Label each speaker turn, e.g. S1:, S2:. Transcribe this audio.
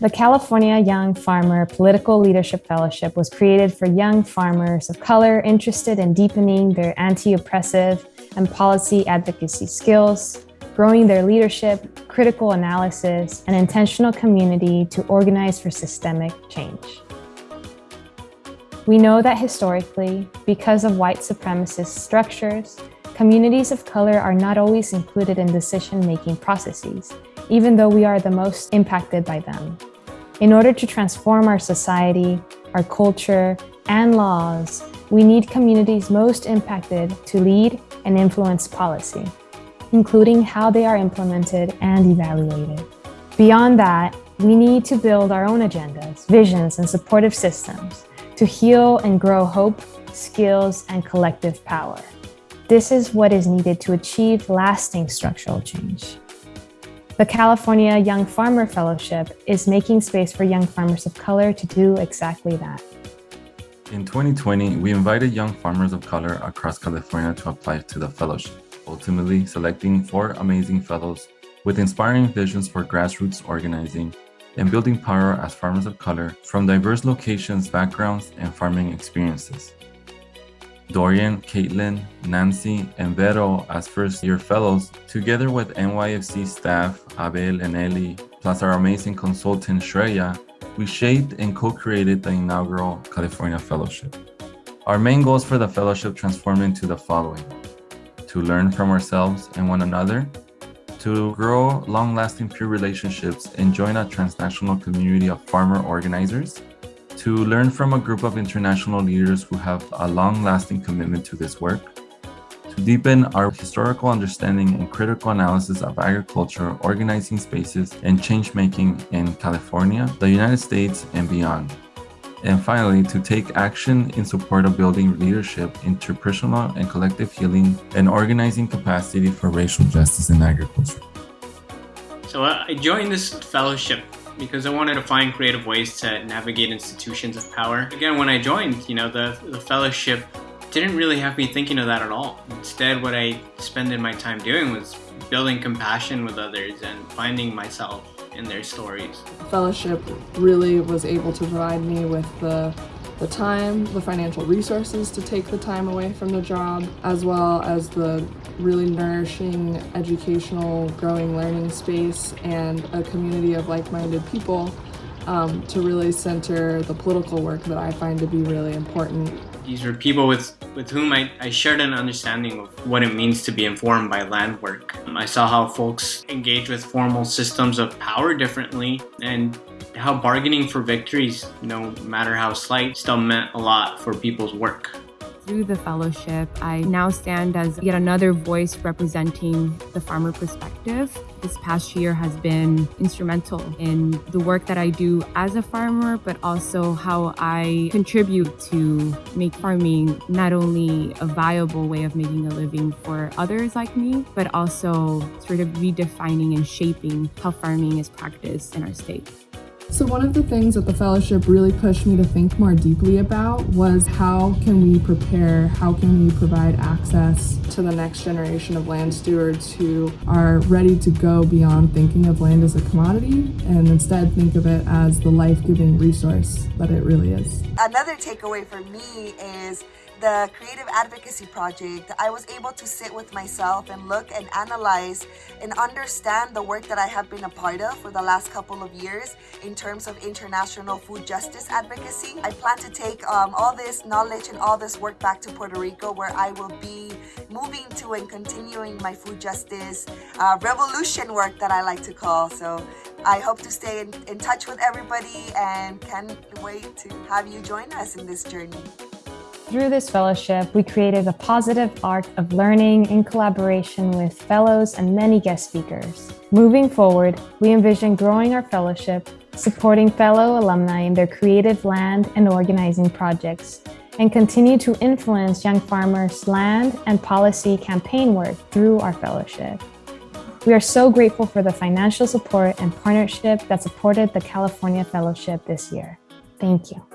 S1: The California Young Farmer Political Leadership Fellowship was created for young farmers of color interested in deepening their anti-oppressive and policy advocacy skills, growing their leadership, critical analysis, and intentional community to organize for systemic change. We know that historically, because of white supremacist structures, communities of color are not always included in decision-making processes, even though we are the most impacted by them. In order to transform our society, our culture, and laws, we need communities most impacted to lead and influence policy, including how they are implemented and evaluated. Beyond that, we need to build our own agendas, visions, and supportive systems to heal and grow hope, skills, and collective power. This is what is needed to achieve lasting structural change. The California Young Farmer Fellowship is making space for young farmers of color to do exactly that.
S2: In 2020, we invited young farmers of color across California to apply to the fellowship, ultimately selecting four amazing fellows with inspiring visions for grassroots organizing and building power as farmers of color from diverse locations, backgrounds, and farming experiences. Dorian, Caitlin, Nancy, and Vero as first-year fellows, together with NYFC staff Abel and Eli, plus our amazing consultant Shreya, we shaped and co-created the inaugural California Fellowship. Our main goals for the fellowship transformed into the following. To learn from ourselves and one another, to grow long-lasting peer relationships and join a transnational community of farmer organizers, to learn from a group of international leaders who have a long-lasting commitment to this work, to deepen our historical understanding and critical analysis of agriculture, organizing spaces, and change-making in California, the United States, and beyond. And finally, to take action in support of building leadership, interpersonal and collective healing, and organizing capacity for racial justice in agriculture.
S3: So uh, I joined this fellowship because I wanted to find creative ways to navigate institutions of power. Again, when I joined, you know, the, the fellowship didn't really have me thinking of that at all. Instead, what I spent my time doing was building compassion with others and finding myself in their stories.
S4: Fellowship really was able to provide me with the the time, the financial resources to take the time away from the job, as well as the really nourishing, educational, growing learning space and a community of like-minded people um, to really center the political work that I find to be really important.
S3: These were people with, with whom I, I shared an understanding of what it means to be informed by land work. I saw how folks engage with formal systems of power differently and how bargaining for victories, no matter how slight, still meant a lot for people's work.
S5: Through the fellowship, I now stand as yet another voice representing the farmer perspective. This past year has been instrumental in the work that I do as a farmer, but also how I contribute to make farming not only a viable way of making a living for others like me, but also sort of redefining and shaping how farming is practiced in our state.
S4: So one of the things that the fellowship really pushed me to think more deeply about was how can we prepare, how can we provide access to the next generation of land stewards who are ready to go beyond thinking of land as a commodity and instead think of it as the life-giving resource that it really is.
S6: Another takeaway for me is the Creative Advocacy Project, I was able to sit with myself and look and analyze and understand the work that I have been a part of for the last couple of years in terms of international food justice advocacy. I plan to take um, all this knowledge and all this work back to Puerto Rico where I will be moving to and continuing my food justice uh, revolution work that I like to call. So I hope to stay in, in touch with everybody and can't wait to have you join us in this journey.
S1: Through this fellowship, we created a positive arc of learning in collaboration with fellows and many guest speakers. Moving forward, we envision growing our fellowship, supporting fellow alumni in their creative land and organizing projects, and continue to influence young farmers' land and policy campaign work through our fellowship. We are so grateful for the financial support and partnership that supported the California Fellowship this year. Thank you.